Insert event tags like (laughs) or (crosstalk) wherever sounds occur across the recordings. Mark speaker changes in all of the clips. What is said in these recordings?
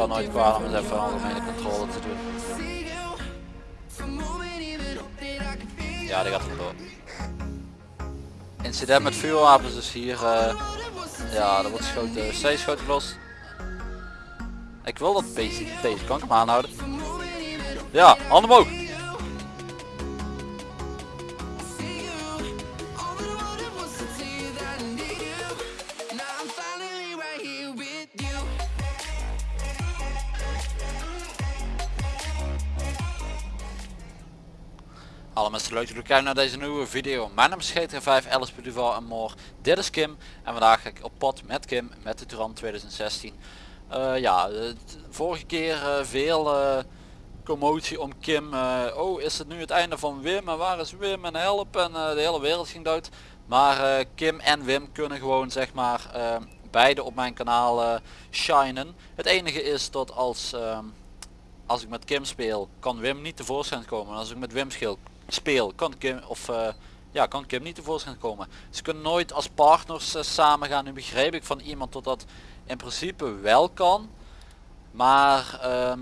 Speaker 1: kan nooit kwaad om eens even algemene controle te doen. Ja, die gaat vandoor. Incident met vuurwapens dus hier. eh, ja, er wordt geschoten. Steeds schoten los. Ik wil dat deze, deze kan ik hem aanhouden. Ja, handen omhoog. Leuk dat jullie kijken naar deze nieuwe video. Mijn naam is GTA 5, Alice Duval en more. Dit is Kim en vandaag ga ik op pad met Kim met de Turan 2016. Eh, ja, de vorige keer eh, veel eh, commotie om Kim. oh, is het nu het einde van Wim en waar is Wim en help en de hele wereld ging dood. Maar Kim en Wim kunnen gewoon zeg maar beide op mijn kanaal shinen. Het enige is dat als, ehm, als ik met Kim speel kan Wim niet tevoorschijn komen. En als ik met Wim speel, speel kan Kim of eh, ja, kan Kim niet tevoorschijn komen. Ze kunnen nooit als partners eh, samen gaan. Nu begreep ik van iemand dat dat in principe wel kan. Maar ehm,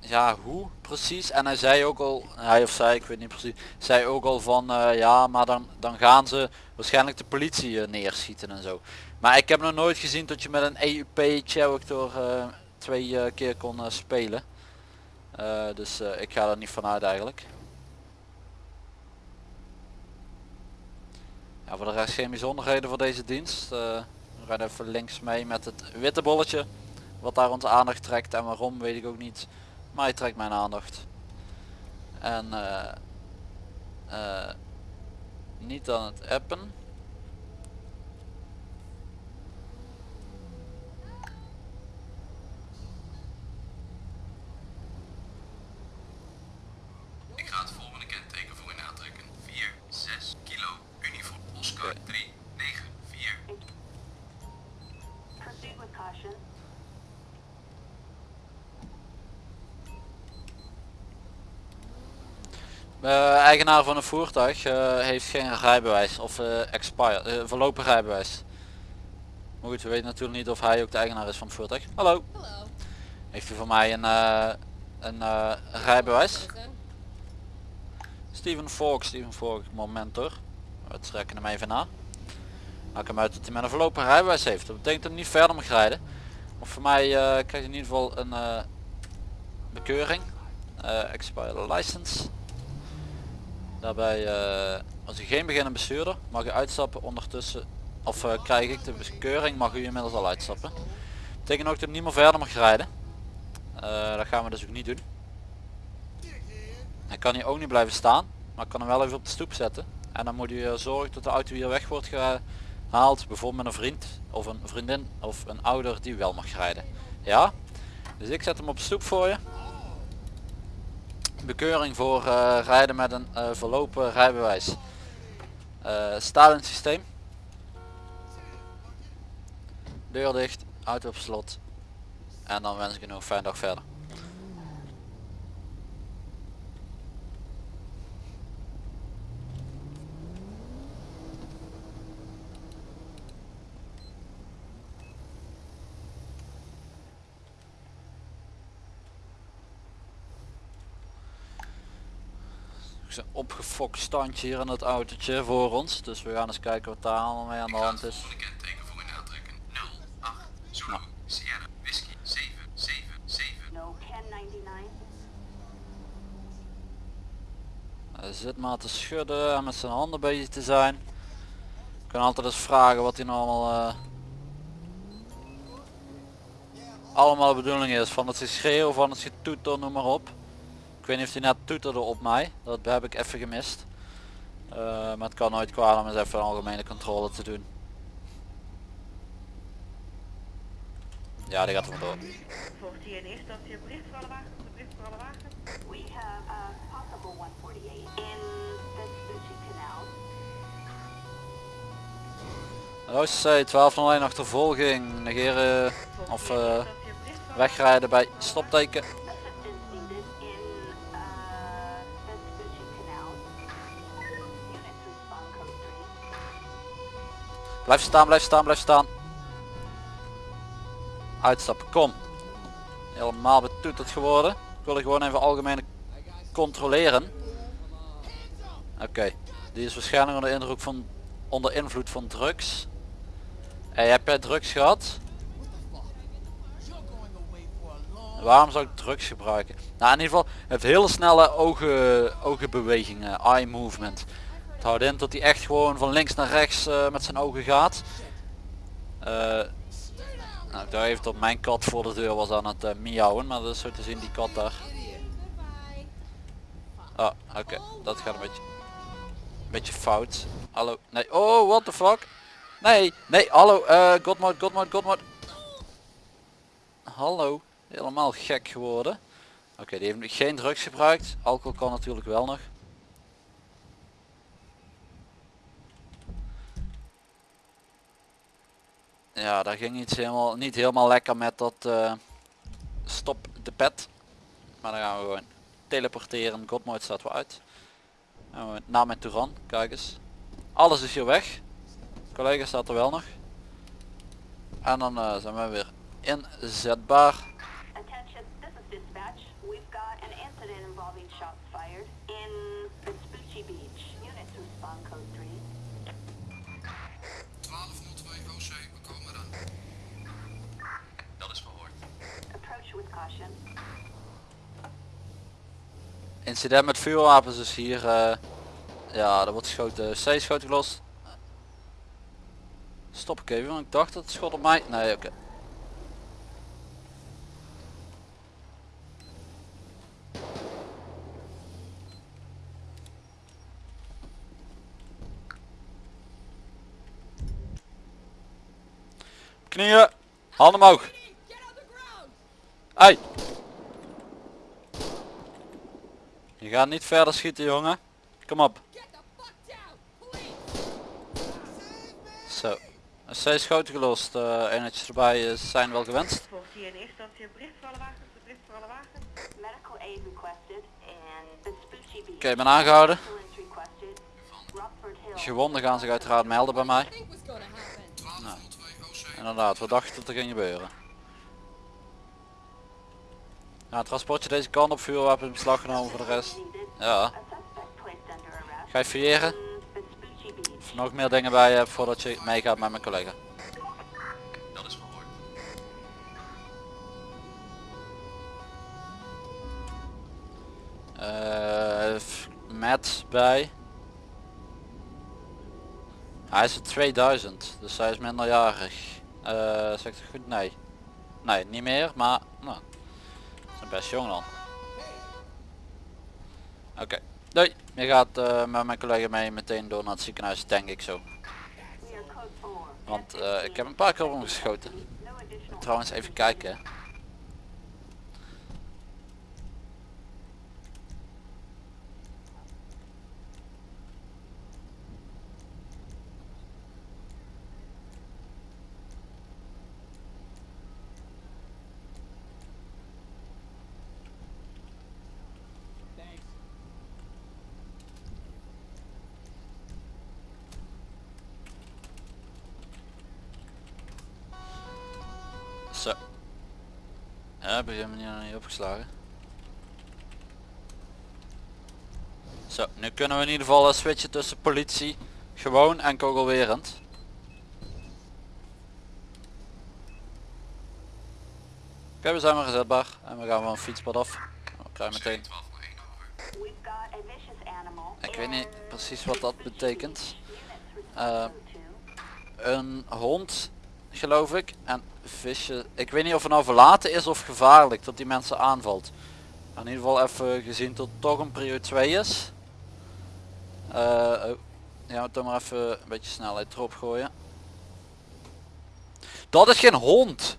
Speaker 1: ja, hoe precies? En hij zei ook al, hij of zij, ik weet niet precies, zei ook al van eh, ja, maar dan, dan gaan ze waarschijnlijk de politie neerschieten en zo. Maar ik heb nog nooit gezien dat je met een EUP character eh twee keer kon spelen. Dus ik ga er niet vanuit eigenlijk. Ja, voor de rest geen bijzonderheden voor deze dienst. Eh, we gaan even links mee met het witte bolletje. Wat daar onze aandacht trekt en waarom weet ik ook niet. Maar hij trekt mijn aandacht. En eh, eh, niet aan het appen.
Speaker 2: Ik ga het volgende kenteken voor u aantrekken. 4, 6 kilo, uniform, Oscar
Speaker 1: Oké.
Speaker 2: 3, 9, 4.
Speaker 3: Proceed with caution.
Speaker 1: Eh, eigenaar van een voertuig eh, heeft geen rijbewijs of expired, eh, verlopen rijbewijs. Maar goed, we weten natuurlijk niet of hij ook de eigenaar is van het voertuig. Hallo.
Speaker 4: Hallo.
Speaker 1: Heeft u voor mij een, een rijbewijs? Steven Falk, Steven Falk, moment hoor. We trekken hem even na. Maak hem uit dat hij met een verlopen rijbewijs heeft. Dat betekent dat hij niet verder mag rijden. Of voor mij krijgt hij in ieder geval een bekeuring. Expired license. Daarbij, eh, als u geen beginnend bestuurder, mag u uitstappen ondertussen. Of eh, krijg ik de bekeuring, mag u inmiddels al uitstappen. Betekent ook dat u niet meer verder mag rijden. Eh, dat gaan we dus ook niet doen. Hij kan hier ook niet blijven staan, maar ik kan hem wel even op de stoep zetten. En dan moet u zorgen dat de auto hier weg wordt gehaald, bijvoorbeeld met een vriend of een vriendin of een ouder die wel mag rijden. Ja? Dus ik zet hem op de stoep voor je. Bekeuring voor eh, rijden met een eh, verlopen rijbewijs. Het systeem. Deur dicht, auto op slot. En dan wens ik u nog een fijne dag verder. Zo'n opgefokt standje hier in het autootje voor ons. Dus we gaan eens kijken wat daar allemaal mee aan de hand is.
Speaker 2: volgende kenteken voor u aantrekken. 0, 8, Zulu, Sierra, Whisky, 7, 7, 7.
Speaker 3: No 1099.
Speaker 1: Hij zit maar te schudden en met zijn handen bezig te zijn. Ik kan altijd eens vragen wat hij nou allemaal eh, allemaal de bedoeling is. Van het geschreeuw, van het getoeter, noem maar op. Ik weet niet of hij net toeterde op mij. Dat heb ik even gemist. Eh, maar het kan nooit kwaad om eens even een algemene controle te doen. Ja, die gaat er vandoor.
Speaker 5: Volgt hier in eerste instantie een bericht voor alle wagens? Een bericht voor alle wagens?
Speaker 3: We have a possible 148 in Vespucci Canal.
Speaker 1: Roos C, 1201 achtervolging. Negeren of eh,
Speaker 5: alle
Speaker 1: wegrijden bij stopteken. Blijf staan, blijf staan, blijf staan. Uitstappen, kom. helemaal betoeterd geworden. Ik wil gewoon even algemeen controleren. Oké, die is waarschijnlijk onder indruk van onder invloed van drugs. Hey, heb jij drugs gehad? Waarom zou ik drugs gebruiken? Nou in ieder geval heeft hele snelle ogen, ogenbewegingen, eye movement. Het houdt in dat hij echt gewoon van links naar rechts eh, met zijn ogen gaat. Eh, nou, daar heeft op mijn kat voor de deur was aan het uh, miauwen, maar dat is zo te zien die kat daar. Ah, oké, dat gaat een beetje, een beetje fout. Hallo, nee, oh, what the fuck? Nee, nee, hallo, eh Godmode, Godmode, Godmode. Hallo, helemaal gek geworden. Oké, die heeft geen drugs gebruikt. Alcohol kan natuurlijk wel nog. Ja, daar ging iets helemaal niet helemaal lekker met dat eh, stop de pet. Maar dan gaan we gewoon teleporteren. Godmode staat wel uit. En naar mijn Touran, kijk eens. Alles is hier weg. Collega staat er wel nog. En dan eh, zijn we weer inzetbaar.
Speaker 3: Incident
Speaker 1: met vuurwapens is hier. eh, ja, er wordt geschoten. C schoten gelost. Stop ik even, want ik dacht dat het schot op mij. Nee, oké. Knieën, handen omhoog. Hey. Je gaat niet verder schieten jongen. Kom op. Zo. C schoten gelost. eh eenheidjes erbij eh, zijn wel gewenst.
Speaker 5: Volgt hier in eerste instantie een bericht voor alle wagens. Een bericht voor alle wagens.
Speaker 3: Medical aid requested in Vespucci Beach.
Speaker 1: Oké, ik ben aangehouden. Gewonden gaan zich uiteraard melden bij mij.
Speaker 2: 1202 OC,
Speaker 1: Inderdaad, we dachten dat er ging gebeuren. Nou, transportje deze kant op, vuurwapen in beslag genomen voor de rest. Ja, ga je fouilleren? nog meer dingen bij je hebt voordat je meegaat met mijn collega.
Speaker 2: dat is verhoord.
Speaker 1: Eh, Matt bij. Hij is er 2000, dus hij is minderjarig. Eh, zegt het goed? Nee. Nee, niet meer, maar best dan. Oké, doei. Je gaat eh, met mijn collega mee meteen door naar het ziekenhuis, denk ik zo.
Speaker 3: We are code 4.
Speaker 1: Want eh, ik heb een paar keer op hem geschoten.
Speaker 3: No additional
Speaker 1: Trouwens, even kijken. Zo. Ja, heb ik niet, opgeslagen. Zo, nu kunnen we in ieder geval eh, switchen tussen politie, gewoon en kogelwerend. Oké, we zijn weer gezetbaar en we gaan van fietspad af. We krijgen meteen.
Speaker 2: 1201 over.
Speaker 3: We've got a vicious animal.
Speaker 1: Ik weet niet precies wat dat betekent. Eh,
Speaker 3: respond code 2.
Speaker 1: Een hond, geloof ik, en visje. Ik weet niet of het nou verlaten is of gevaarlijk dat die mensen aanvalt. In ieder geval even gezien dat het toch een prio 2 is. Oh. Ja, dan maar even een beetje snelheid erop gooien. Dat is geen hond!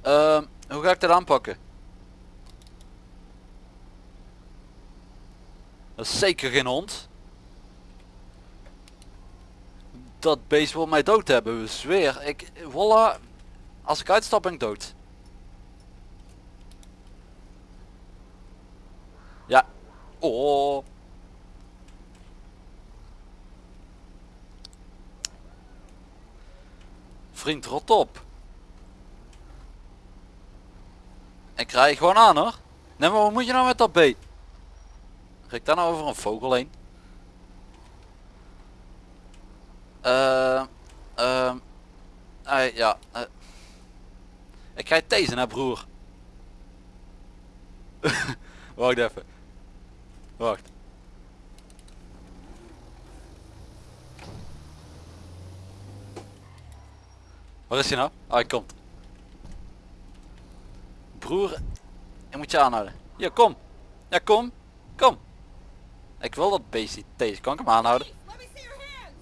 Speaker 1: Ehm, hoe ga ik dat aanpakken? Dat is zeker geen hond. Dat beest wil mij dood hebben, we zweer. Ik, voilà. Als ik uitstap ben ik dood. Ja. Oh. Vriend, rot op. Ik rij gewoon aan hoor. Nee maar wat moet je nou met dat beet? Ga ik daar nou over een vogel heen? Ehm, eh, ja. eh. ik ga je tezen hè broer. (laughs) Wacht even. Wacht. Waar is hij nou? Ah, hij komt. Broer, ik moet je aanhouden. Ja, kom. Ja, kom. Kom. Ik wil dat beestje deze. Kan ik hem aanhouden?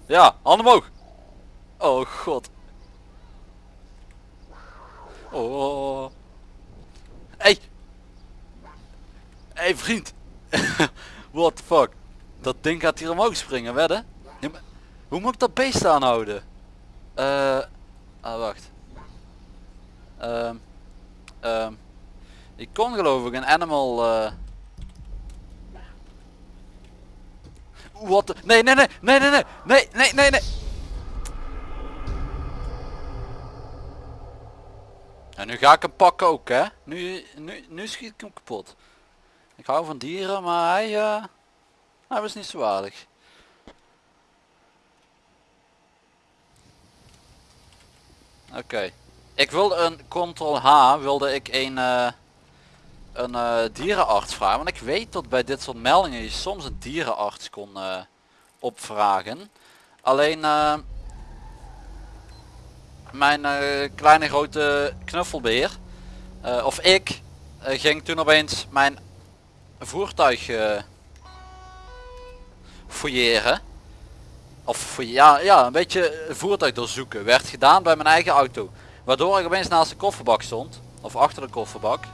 Speaker 1: Ja, handen omhoog. Oh god. Oh. Hey. Hey vriend. (laughs) What the fuck. Dat ding gaat hier omhoog springen, wedden? Hoe moet ik dat beest aanhouden? Eh. ah, wacht. Ehm. Ehm. Ik kon geloof ik een animal... eh Wat. Nee, nee, nee, nee, nee, nee, nee, nee, nee, nee. En nu ga ik hem pakken ook, hè. Nu, nu, nu schiet ik hem kapot. Ik hou van dieren, maar hij, eh, hij was niet zo waardig. Oké. Ik wilde een Ctrl H, wilde ik een, eh, een eh, dierenarts vragen. Want ik weet dat bij dit soort meldingen je soms een dierenarts kon eh, opvragen. Alleen eh, mijn kleine grote knuffelbeer, of ik, ging toen opeens mijn voertuig fouilleren. Of ja, ja, een beetje voertuig doorzoeken. Werd gedaan bij mijn eigen auto. Waardoor ik opeens naast de kofferbak stond. Of achter de kofferbak.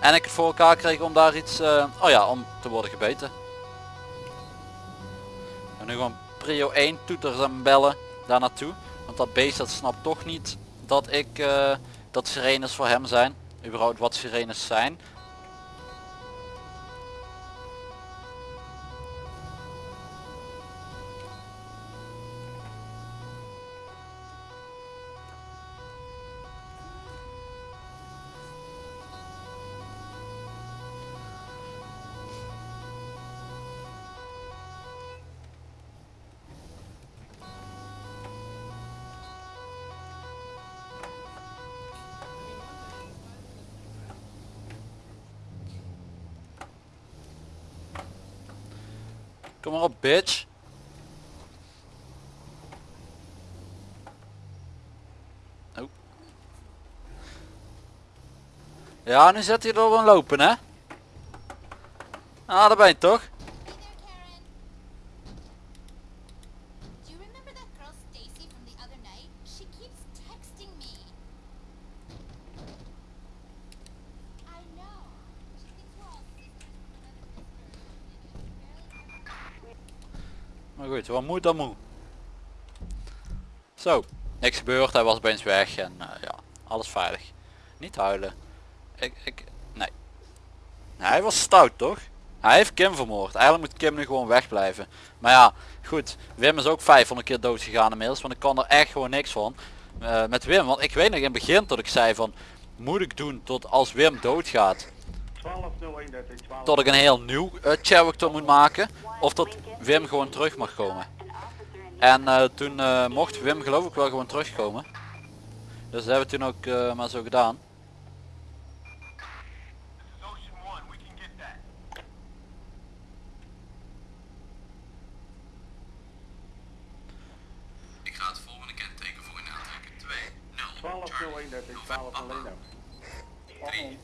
Speaker 1: En ik voor elkaar kreeg om daar iets, eh, oh ja, om te worden gebeten. En nu gewoon prio 1 toeters en bellen daar naartoe. Want dat beest dat snapt toch niet dat ik, eh, dat sirenes voor hem zijn. Überhaupt wat sirenes zijn. Kom maar op bitch. Oh. Ja, nu zet hij er wel lopen hè. Ah, daar ben je toch? Wat moet dan moe. Zo, niks gebeurd, hij was opeens weg en eh, ja, alles veilig. Niet huilen. Ik, ik, nee. Hij was stout toch? Hij heeft Kim vermoord. Eigenlijk moet Kim nu gewoon wegblijven. Maar ja, goed. Wim is ook 500 keer dood gegaan inmiddels. Want ik kan er echt gewoon niks van. Eh, met Wim. Want ik weet nog in het begin dat ik zei van... Moet ik doen tot als Wim doodgaat.
Speaker 6: 12.01 12.
Speaker 1: Tot ik een heel nieuw character moet maken of dat Wim gewoon terug mag komen. En eh, toen eh, mocht Wim geloof ik wel gewoon terugkomen. Dus dat hebben we toen ook eh, maar zo gedaan.
Speaker 2: Ik ga het volgende kenteken voor in aantrekken. 2 three.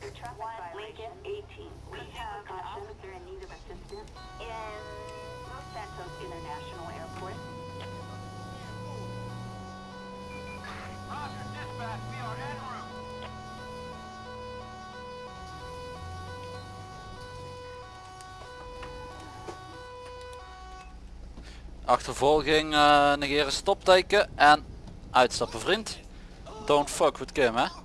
Speaker 3: Lincoln 18. We have an officer in need of assistance in Los Santos International Airport.
Speaker 2: Roger, dispatch. We are.
Speaker 1: Achtervolging, uh, negeren stopteken en uitstappen vriend. Don't fuck with Kim hè.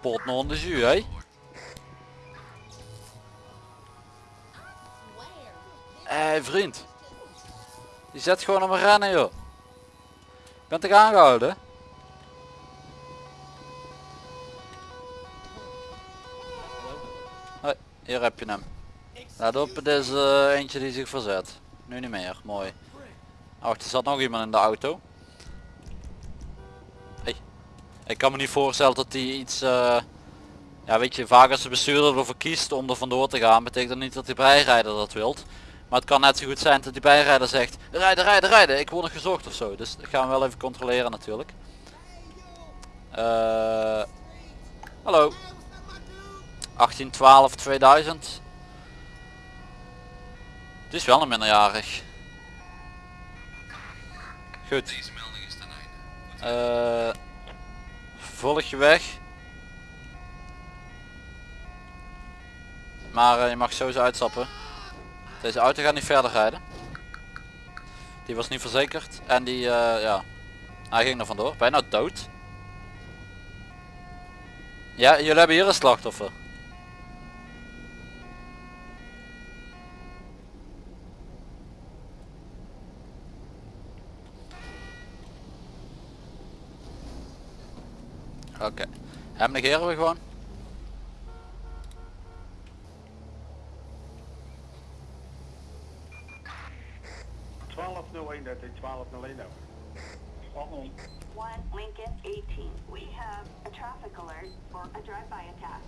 Speaker 1: pot nog de jus, hè? Hé hey, vriend. Die zet gewoon op een rennen joh. Bent toch aangehouden? Hoi, hier heb je hem. Let op, het is eh, eentje die zich verzet. Nu niet meer, mooi. Oh, er zat nog iemand in de auto. Ik kan me niet voorstellen dat die iets... eh, ja weet je, vaak als de bestuurder ervoor kiest om er vandoor te gaan, betekent dat niet dat die bijrijder dat wilt. Maar het kan net zo goed zijn dat die bijrijder zegt, rijden, rijden, rijden, ik word nog gezocht of zo. Dus dat gaan we wel even controleren natuurlijk. Eh, hallo. 1812 2000. Het is wel een minderjarig. Goed.
Speaker 2: Deze melding is ten einde.
Speaker 1: Volg je weg. Maar eh, je mag sowieso uitstappen. Deze auto gaat niet verder rijden. Die was niet verzekerd. En die, eh, ja, hij ging er vandoor. Bijna dood. Ja, jullie hebben hier een slachtoffer. Oké. Hem negeren we gewoon.
Speaker 6: Twaalf nul één, dat is twaalf nul één over.
Speaker 3: One Lincoln 18. We have a traffic alert for a drive-by attack.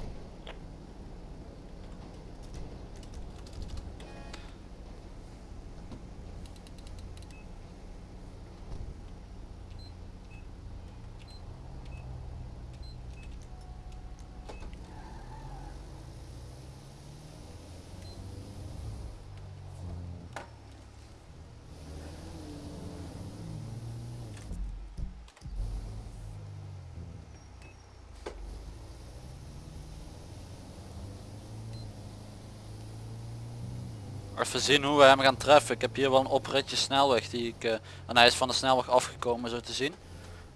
Speaker 1: Even zien hoe we hem gaan treffen. Ik heb hier wel een opritje snelweg die ik... eh, en hij is van de snelweg afgekomen zo te zien.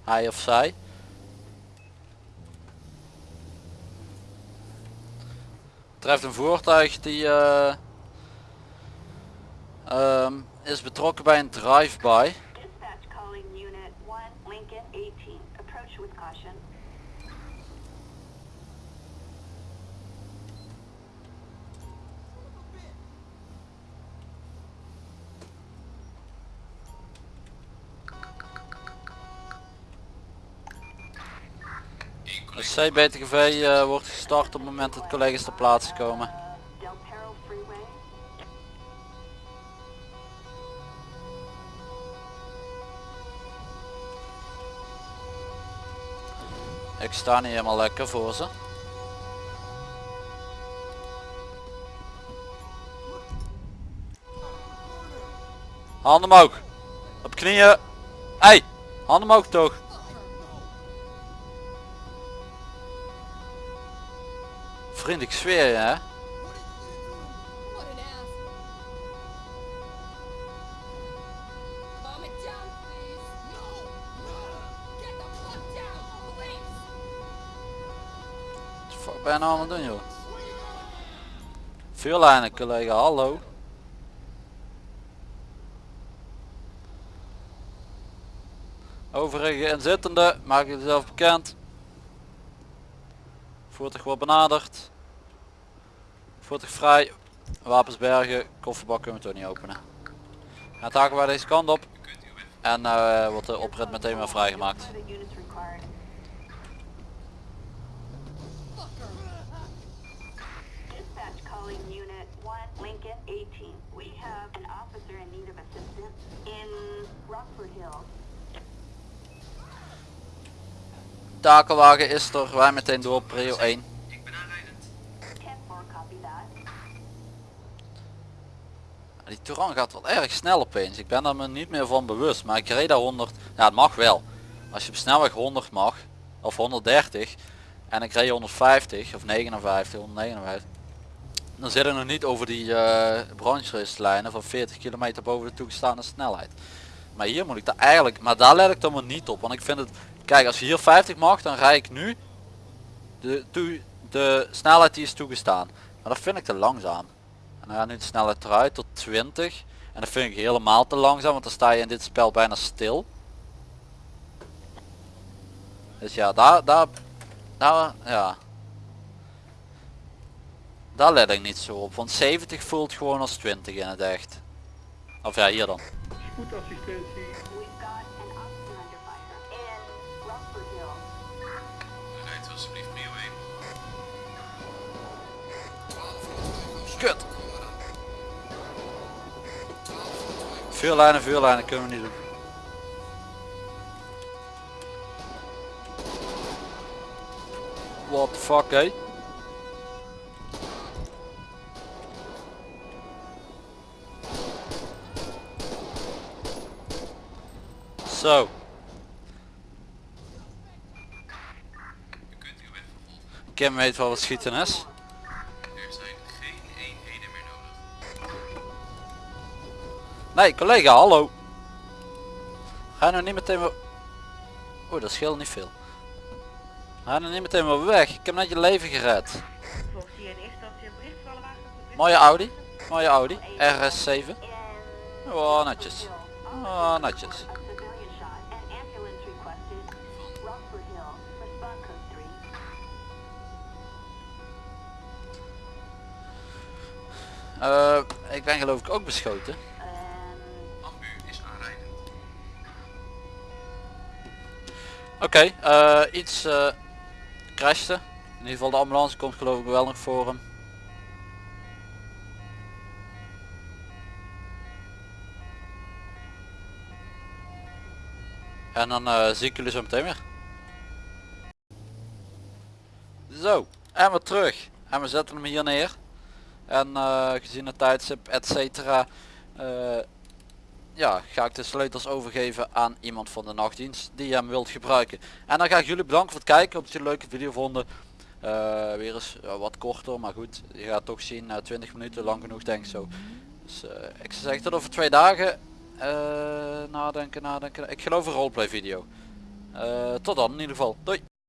Speaker 1: Hij of zij. Treft een voertuig die eh, ehm, is betrokken bij een drive-by. CBTGV eh, wordt gestart op het moment dat collega's ter plaatse komen. Ik sta niet helemaal lekker voor ze. Handen omhoog. Op knieën. Hey, handen omhoog toch. Vriend, ik zweer je hè. Wat ben je nou aan het doen joh? Vuurlijnen collega, hallo. Overige inzittende, maak jezelf bekend. Voertuig wordt benaderd. Voertuig vrij. Wapens bergen. Kofferbak kunnen we toch niet openen. Gaat haken wij deze kant op. En eh, wordt de oprit meteen weer vrijgemaakt.
Speaker 3: Further units required. Dispatch calling unit 1 Lincoln 18. We have an officer in need of assistance in Rockford Hills.
Speaker 1: Takelwagen is er. Wij meteen door prio 1. Die Touran gaat wel erg snel opeens. Ik ben er me niet meer van bewust. Maar ik reed daar 100. Ja het mag wel. Als je op snelweg 100 mag. of 130 en ik reed 150 of 59, 159 dan zit ik nog niet over die uh, van 40 kilometer boven de toegestane snelheid. Maar hier moet ik daar eigenlijk, maar daar let ik dan maar niet op. Want ik vind het, kijk als je hier 50 mag dan rijd ik nu de, toe, de snelheid die is toegestaan. Maar dat vind ik te langzaam. En dan gaat nu de snelheid eruit tot 20. En dat vind ik helemaal te langzaam, want dan sta je in dit spel bijna stil. Dus ja, daar, daar, daar, ja. Daar let ik niet zo op, want 70 voelt gewoon als 20 in het echt. Of ja, hier dan.
Speaker 2: Rijdt alsjeblieft prio 1.
Speaker 1: Kut. Vuurlijnen, vuurlijnen kunnen we niet doen. What the fuck, hé? Zo,
Speaker 2: weg vervolgen.
Speaker 1: Kim weet wel wat schieten is. Nee, collega, hallo. Ga nou niet meteen maar... Oeh, dat scheelt niet veel. Ga nou niet meteen maar weg. Ik heb net je leven gered. Mooie Audi. Mooie Audi. RS7.
Speaker 3: In
Speaker 1: Oh, netjes. Oh, netjes.
Speaker 3: A civilian shot. An ambulance requested. Rockford Hill. Respond code 3.
Speaker 1: Eh, ik ben geloof ik ook beschoten. Oké, eh, iets eh crashte. In ieder geval de ambulance komt geloof ik wel nog voor hem. En dan eh, zie ik jullie zo meteen weer. Zo, en weer terug. En we zetten hem hier neer. En gezien het tijdstip, et cetera, ja, ga ik de sleutels overgeven aan iemand van de nachtdienst die hem wilt gebruiken. En dan ga ik jullie bedanken voor het kijken. Op het jullie een leuke video vonden. Eh, weer eens wat korter, maar goed. Je gaat toch zien, na 20 minuten lang genoeg denk ik zo. Dus eh, ik zou zeggen tot over twee dagen. Eh, nadenken, nadenken. Ik geloof een roleplay video. Tot dan in ieder geval. Doei.